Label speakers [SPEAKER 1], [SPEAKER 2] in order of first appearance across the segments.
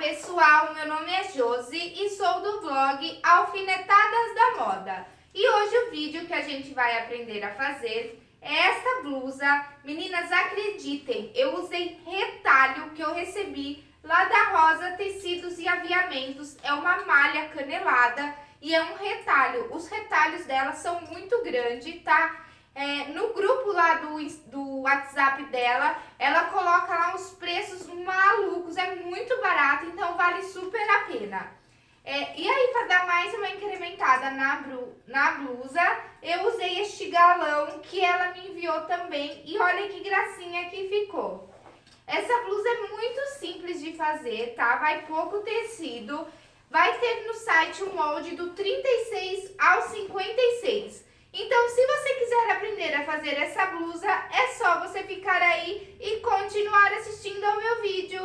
[SPEAKER 1] pessoal, meu nome é Josi e sou do blog Alfinetadas da Moda. E hoje o vídeo que a gente vai aprender a fazer é essa blusa. Meninas, acreditem, eu usei retalho que eu recebi lá da Rosa Tecidos e Aviamentos. É uma malha canelada e é um retalho. Os retalhos dela são muito grandes, tá? É, no grupo lá do, do WhatsApp dela, ela coloca lá os preços malucos, é muito barato, então vale super a pena. É, e aí, para dar mais uma incrementada na, na blusa, eu usei este galão que ela me enviou também. E olha que gracinha que ficou. Essa blusa é muito simples de fazer, tá? Vai pouco tecido. Vai ter no site o molde do 36 ao 56. Então, se você quiser aprender a fazer essa blusa, é só você ficar aí e continuar assistindo ao meu vídeo.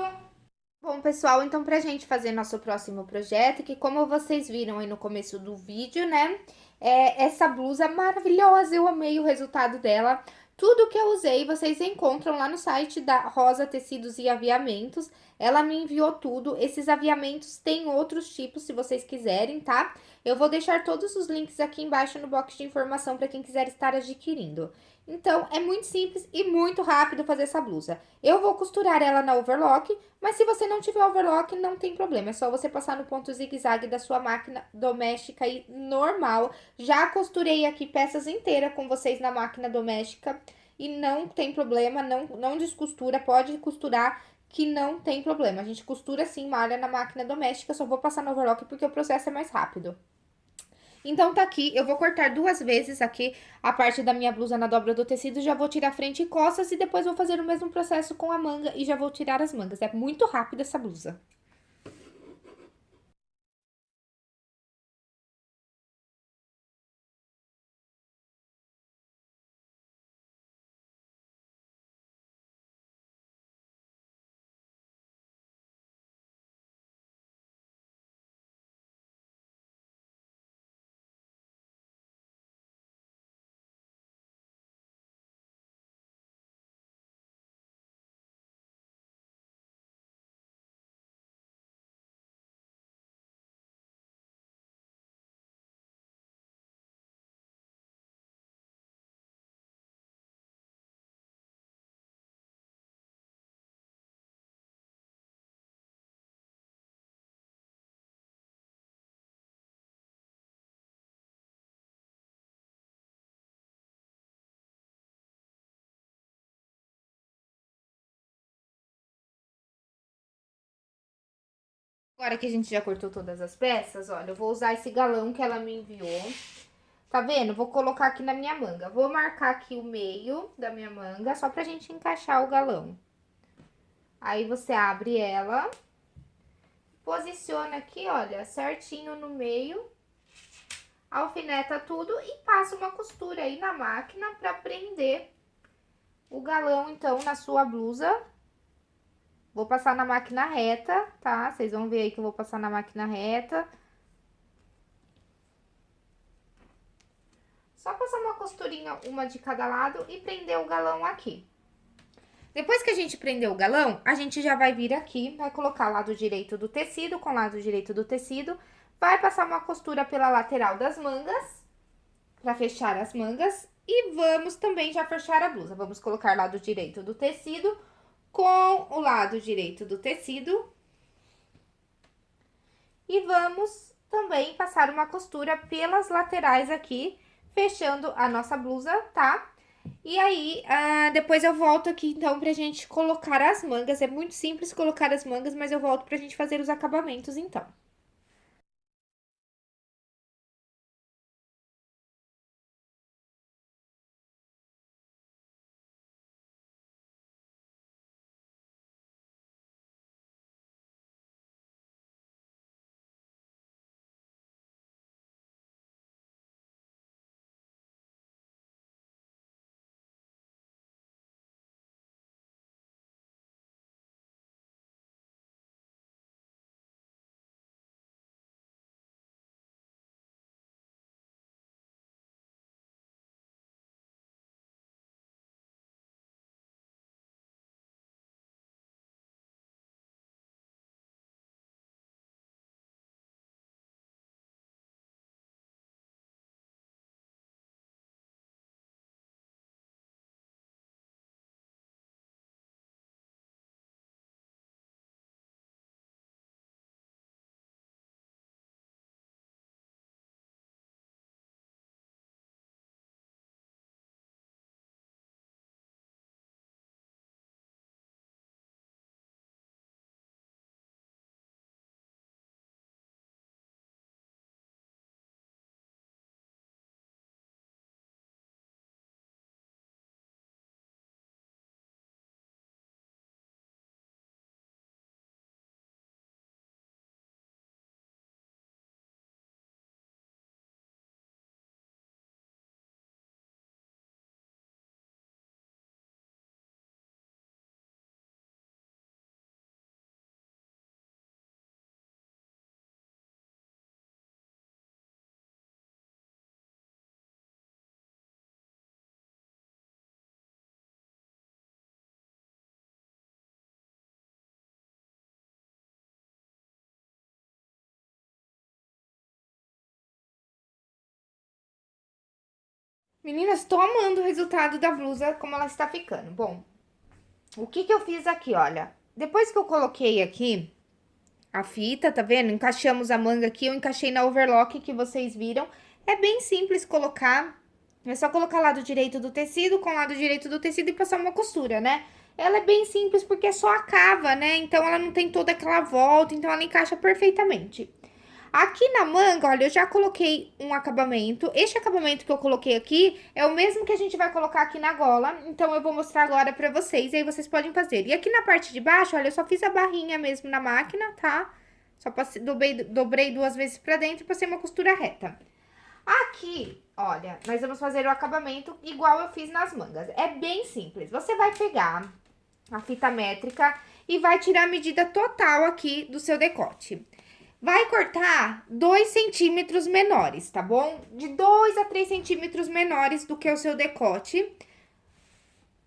[SPEAKER 1] Bom, pessoal, então pra gente fazer nosso próximo projeto, que como vocês viram aí no começo do vídeo, né, é essa blusa maravilhosa, eu amei o resultado dela. Tudo que eu usei, vocês encontram lá no site da Rosa Tecidos e Aviamentos. Ela me enviou tudo. Esses aviamentos têm outros tipos, se vocês quiserem, tá? Eu vou deixar todos os links aqui embaixo no box de informação para quem quiser estar adquirindo. Então, é muito simples e muito rápido fazer essa blusa. Eu vou costurar ela na overlock, mas se você não tiver overlock, não tem problema. É só você passar no ponto zigue-zague da sua máquina doméstica aí, normal. Já costurei aqui peças inteiras com vocês na máquina doméstica e não tem problema, não, não descostura, pode costurar que não tem problema. A gente costura sim malha na máquina doméstica, só vou passar no overlock porque o processo é mais rápido. Então, tá aqui, eu vou cortar duas vezes aqui a parte da minha blusa na dobra do tecido, já vou tirar frente e costas e depois vou fazer o mesmo processo com a manga e já vou tirar as mangas. É muito rápido essa blusa. Agora que a gente já cortou todas as peças, olha, eu vou usar esse galão que ela me enviou. Tá vendo? Vou colocar aqui na minha manga. Vou marcar aqui o meio da minha manga, só pra gente encaixar o galão. Aí, você abre ela, posiciona aqui, olha, certinho no meio, alfineta tudo e passa uma costura aí na máquina pra prender o galão, então, na sua blusa Vou passar na máquina reta, tá? Vocês vão ver aí que eu vou passar na máquina reta. Só passar uma costurinha, uma de cada lado e prender o galão aqui. Depois que a gente prender o galão, a gente já vai vir aqui, vai colocar lado direito do tecido com lado direito do tecido. Vai passar uma costura pela lateral das mangas, pra fechar as mangas. E vamos também já fechar a blusa. Vamos colocar lado direito do tecido com o lado direito do tecido. E vamos também passar uma costura pelas laterais aqui, fechando a nossa blusa, tá? E aí, ah, depois eu volto aqui, então, pra gente colocar as mangas. É muito simples colocar as mangas, mas eu volto pra gente fazer os acabamentos, então. Meninas, tô amando o resultado da blusa, como ela está ficando. Bom, o que que eu fiz aqui, olha. Depois que eu coloquei aqui a fita, tá vendo? Encaixamos a manga aqui, eu encaixei na overlock que vocês viram. É bem simples colocar, é só colocar lado direito do tecido com lado direito do tecido e passar uma costura, né? Ela é bem simples porque é só a cava, né? Então, ela não tem toda aquela volta, então ela encaixa perfeitamente. Aqui na manga, olha, eu já coloquei um acabamento. Este acabamento que eu coloquei aqui é o mesmo que a gente vai colocar aqui na gola. Então, eu vou mostrar agora pra vocês, e aí vocês podem fazer. E aqui na parte de baixo, olha, eu só fiz a barrinha mesmo na máquina, tá? Só passei, dobrei, dobrei duas vezes pra dentro pra ser uma costura reta. Aqui, olha, nós vamos fazer o acabamento igual eu fiz nas mangas. É bem simples. Você vai pegar a fita métrica e vai tirar a medida total aqui do seu decote. Vai cortar 2 centímetros menores, tá bom? De 2 a 3 centímetros menores do que o seu decote.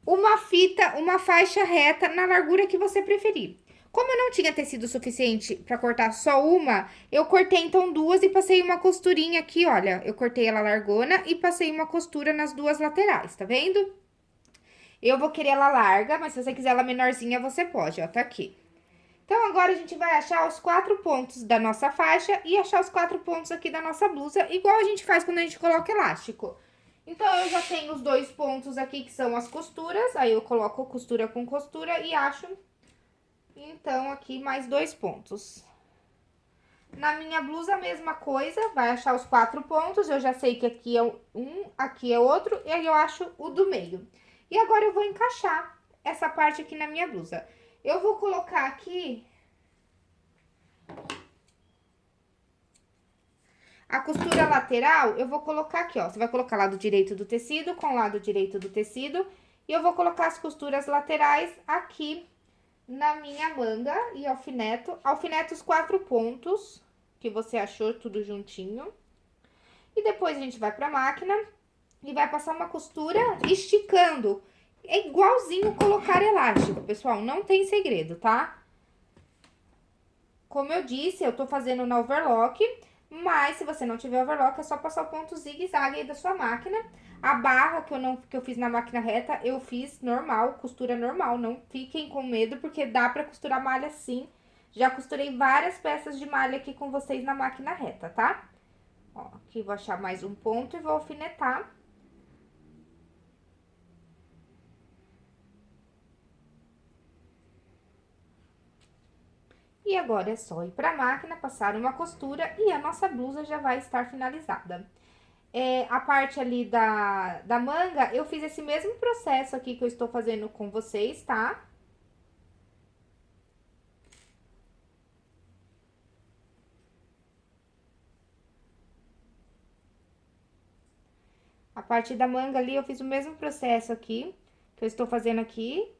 [SPEAKER 1] Uma fita, uma faixa reta na largura que você preferir. Como eu não tinha tecido suficiente para cortar só uma, eu cortei então duas e passei uma costurinha aqui, olha. Eu cortei ela largona e passei uma costura nas duas laterais, tá vendo? Eu vou querer ela larga, mas se você quiser ela menorzinha, você pode, ó, tá aqui. Então, agora a gente vai achar os quatro pontos da nossa faixa e achar os quatro pontos aqui da nossa blusa, igual a gente faz quando a gente coloca elástico. Então, eu já tenho os dois pontos aqui, que são as costuras, aí eu coloco costura com costura e acho, então, aqui mais dois pontos. Na minha blusa, a mesma coisa, vai achar os quatro pontos, eu já sei que aqui é um, aqui é outro, e aí eu acho o do meio. E agora, eu vou encaixar essa parte aqui na minha blusa. Eu vou colocar aqui... A costura lateral, eu vou colocar aqui, ó. Você vai colocar lado direito do tecido com lado direito do tecido. E eu vou colocar as costuras laterais aqui na minha manga e alfineto. Alfineto os quatro pontos que você achou tudo juntinho. E depois a gente vai pra máquina e vai passar uma costura esticando é igualzinho colocar elástico, pessoal, não tem segredo, tá? Como eu disse, eu tô fazendo na overlock, mas se você não tiver overlock, é só passar o ponto zigue-zague aí da sua máquina. A barra que eu, não, que eu fiz na máquina reta, eu fiz normal, costura normal. Não fiquem com medo, porque dá pra costurar malha sim. Já costurei várias peças de malha aqui com vocês na máquina reta, tá? Ó, aqui vou achar mais um ponto e vou alfinetar. E agora é só ir para a máquina, passar uma costura e a nossa blusa já vai estar finalizada. É, a parte ali da, da manga, eu fiz esse mesmo processo aqui que eu estou fazendo com vocês, tá? A parte da manga ali, eu fiz o mesmo processo aqui, que eu estou fazendo aqui,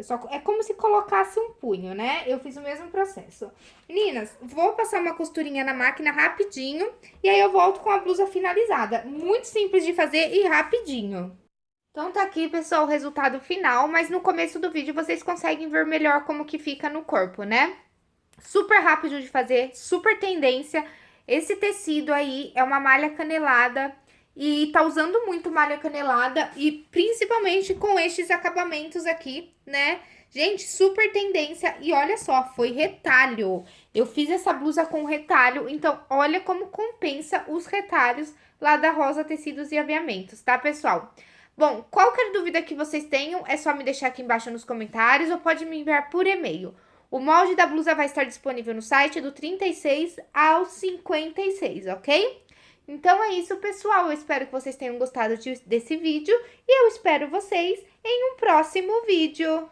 [SPEAKER 1] eu só, é como se colocasse um punho, né? Eu fiz o mesmo processo. Meninas, vou passar uma costurinha na máquina rapidinho e aí eu volto com a blusa finalizada. Muito simples de fazer e rapidinho. Então, tá aqui, pessoal, o resultado final, mas no começo do vídeo vocês conseguem ver melhor como que fica no corpo, né? Super rápido de fazer, super tendência. Esse tecido aí é uma malha canelada e tá usando muito malha canelada e principalmente com estes acabamentos aqui, né? Gente, super tendência e olha só, foi retalho. Eu fiz essa blusa com retalho, então olha como compensa os retalhos lá da Rosa Tecidos e Aviamentos, tá, pessoal? Bom, qualquer dúvida que vocês tenham, é só me deixar aqui embaixo nos comentários ou pode me enviar por e-mail. O molde da blusa vai estar disponível no site do 36 ao 56, ok? Então é isso, pessoal. Eu espero que vocês tenham gostado de, desse vídeo e eu espero vocês em um próximo vídeo.